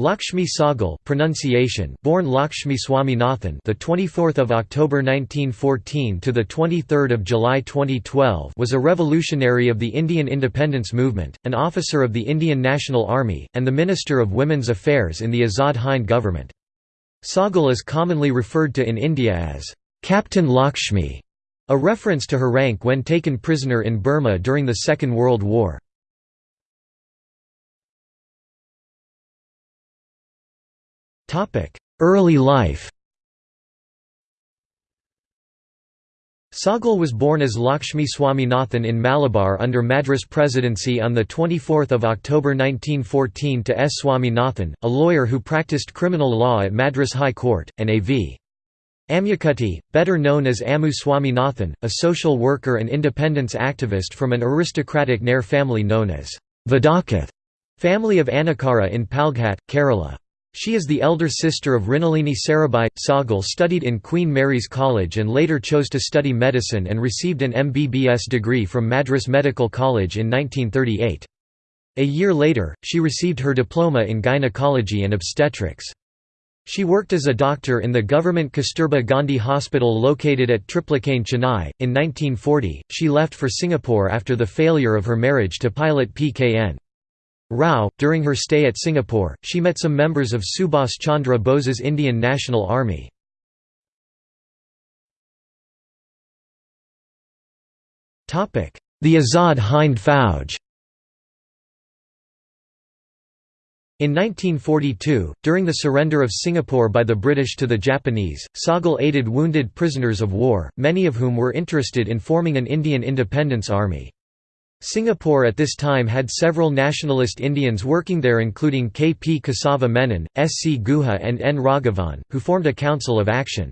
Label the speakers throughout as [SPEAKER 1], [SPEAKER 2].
[SPEAKER 1] Lakshmi Sahgal pronunciation born Lakshmi Swaminathan the 24th of October 1914 to the 23rd of July 2012 was a revolutionary of the Indian independence movement an officer of the Indian National Army and the Minister of Women's Affairs in the Azad Hind government. Sahgal is commonly referred to in India as Captain Lakshmi a reference to her rank when taken prisoner in Burma during the Second World War Early life Sahgal was born as Lakshmi Swaminathan in Malabar under Madras Presidency on 24 October 1914 to S. Swaminathan, a lawyer who practiced criminal law at Madras High Court, and A.V. Ammukutty, better known as Ammu Swaminathan, a social worker and independence activist from an aristocratic Nair family known as Vadakkath, family of Anakkara in Palghat, Kerala. She is the elder sister of Mrinalini Sarabhai. Sahgal studied in Queen Mary's College and later chose to study medicine and received an MBBS degree from Madras Medical College in 1938. A year later, she received her diploma in gynecology and obstetrics. She worked as a doctor in the government Kasturba Gandhi Hospital located at Triplicane, Chennai. In 1940, she left for Singapore after the failure of her marriage to pilot P.K.N. Rao. During her stay at Singapore, she met some members of Subhas Chandra Bose's Indian National Army. The Azad Hind Fauj In 1942, during the surrender of Singapore by the British to the Japanese, Sahgal aided wounded prisoners of war, many of whom were interested in forming an Indian independence army. Singapore at this time had several nationalist Indians working there including K. P. Kesava Menon, S. C. Guha and N. Raghavan, who formed a council of action.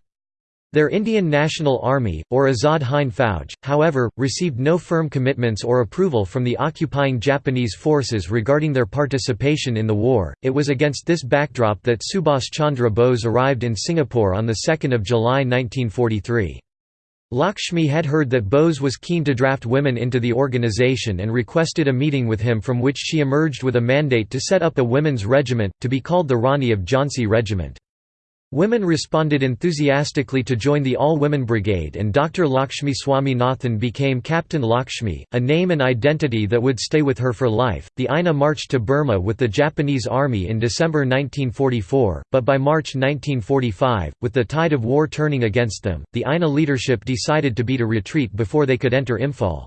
[SPEAKER 1] Their Indian National Army, or Azad Hind Fauj, however, received no firm commitments or approval from the occupying Japanese forces regarding their participation in the war. It was against this backdrop that Subhas Chandra Bose arrived in Singapore on 2 July 1943. Lakshmi had heard that Bose was keen to draft women into the organization and requested a meeting with him from which she emerged with a mandate to set up a women's regiment, to be called the Rani of Jhansi Regiment. Women responded enthusiastically to join the All-Women Brigade and Dr. Lakshmi Swaminathan became Captain Lakshmi, a name and identity that would stay with her for life. The INA marched to Burma with the Japanese army in December 1944, but by March 1945, with the tide of war turning against them, the INA leadership decided to beat a retreat before they could enter Imphal.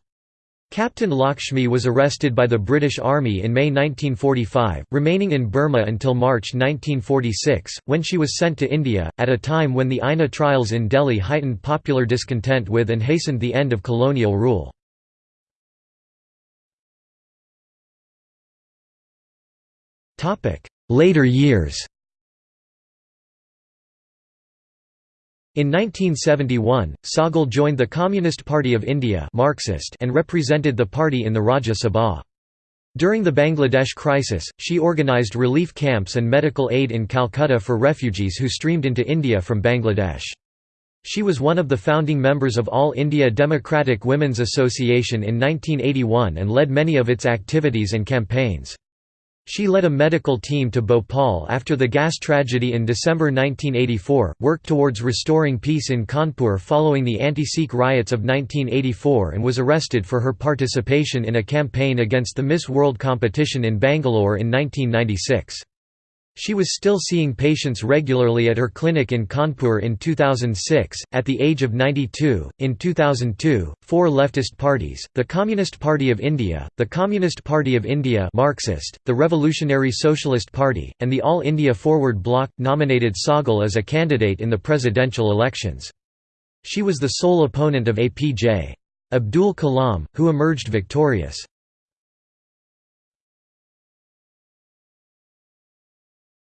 [SPEAKER 1] Captain Lakshmi was arrested by the British Army in May 1945, remaining in Burma until March 1946, when she was sent to India, at a time when the INA trials in Delhi heightened popular discontent with and hastened the end of colonial rule. Later years In 1971, Sahgal joined the Communist Party of India Marxist and represented the party in the Rajya Sabha. During the Bangladesh crisis, she organised relief camps and medical aid in Calcutta for refugees who streamed into India from Bangladesh. She was one of the founding members of All India Democratic Women's Association in 1981 and led many of its activities and campaigns. She led a medical team to Bhopal after the gas tragedy in December 1984, worked towards restoring peace in Kanpur following the anti-Sikh riots of 1984 and was arrested for her participation in a campaign against the Miss World competition in Bangalore in 1996. She was still seeing patients regularly at her clinic in Kanpur in 2006, at the age of 92. In 2002, four leftist parties the Communist Party of India, the Communist Party of India Marxist, the Revolutionary Socialist Party, and the All India Forward Bloc nominated Sahgal as a candidate in the presidential elections. She was the sole opponent of APJ. Abdul Kalam, who emerged victorious.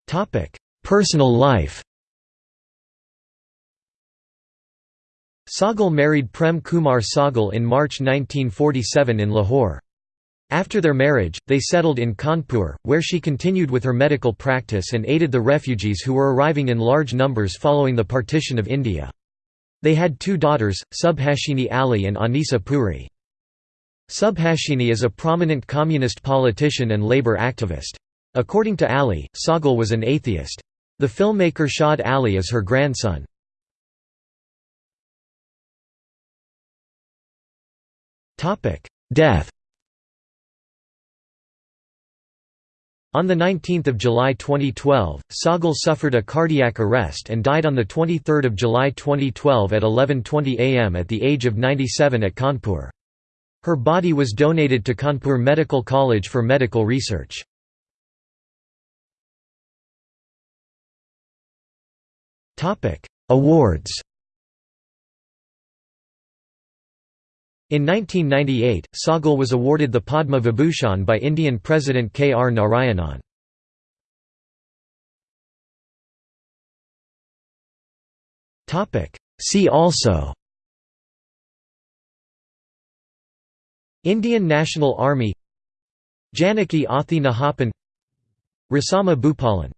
[SPEAKER 1] Topic: Personal life. Sahgal married Prem Kumar Sahgal in March 1947 in Lahore. After their marriage, they settled in Kanpur, where she continued with her medical practice and aided the refugees who were arriving in large numbers following the partition of India. They had two daughters, Subhashini Ali and Anisa Puri. Subhashini is a prominent communist politician and labour activist. According to Ali, Sahgal was an atheist. The filmmaker Shad Ali is her grandson. Death On 19 July 2012, Sahgal suffered a cardiac arrest and died on 23 July 2012 at 11.20 am at the age of 97 at Kanpur. Her body was donated to Kanpur Medical College for medical research. Awards In 1998, Sahgal was awarded the Padma Vibhushan by Indian President K. R. Narayanan. See also Indian National Army Janaki Athi Nahappan Rasammah Bhupalan